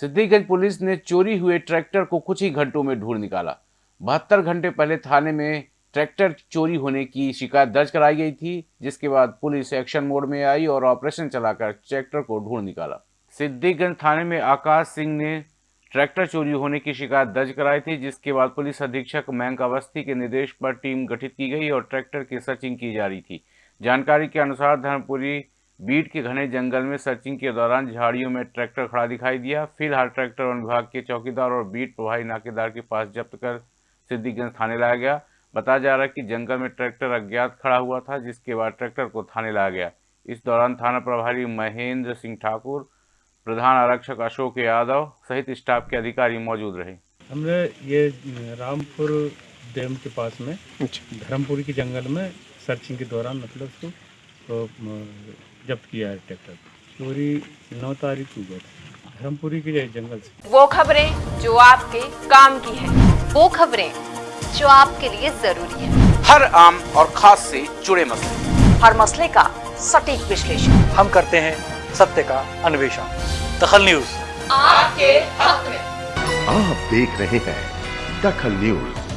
सिद्दीगंज police ने चोरी हुए ट्रैक्टर को कुछ ही घंटों में ढूंढ निकाला। बहत्तर घंटे पहले थाने में ट्रैक्टर चोरी होने की शिकायत दर्ज कराई गई थी, जिसके बाद पुलिस एक्शन मोड में आई और ऑपरेशन चलाकर ट्रैक्टर को ढूंढ निकाला। सिद्धिगंज थाने में आकाश सिंह ने ट्रैक्टर चोरी होने की शिकायत दर्ज कराई थी, जिसके बाद पुलिस अधीक्षक मयंक अवस्थी के निर्देश पर टीम गठित की गई और ट्रैक्टर की सर्चिंग की जा रही थी। जानकारी के अनुसार धर्मपुरी बीट के घने जंगल में सर्चिंग के दौरान झाड़ियों में ट्रैक्टर खड़ा दिखाई दिया। फ़िलहाल ट्रैक्टर वन विभाग के चौकीदार और बीट प्रभारी नाकेदार के पास जब्त कर सिद्धिगंज थाने लाया गया। बताया जा रहा है कि जंगल में ट्रैक्टर अज्ञात खड़ा हुआ था जिसके बाद ट्रैक्टर को थाने लाया गया। इस दौरान थाना प्रभारी महेंद्र सिंह ठाकुर प्रधान आरक्षक अशोक यादव सहित स्टाफ के अधिकारी मौजूद रहे। हमने ये रामपुर डैम के पास में धर्मपुरी के जंगल में सर्चिंग के दौरान मतलब तो, जब्त किया है ट्रैक्टर चोरी नौ तारीख को हुआ था। धर्मपुरी के जंगल से। वो खबरें जो आपके काम की है वो खबरें जो आपके लिए ज़रूरी है। हर आम और खास से जुड़े मसले। हर मसले का सटीक विश्लेषण। हम करते हैं सत्य का अन्वेषण। दखल न्यूज़। आपके हक में। आप देख रहे हैं दखल न्यूज़।